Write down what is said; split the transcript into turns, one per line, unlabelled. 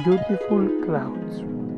beautiful clouds.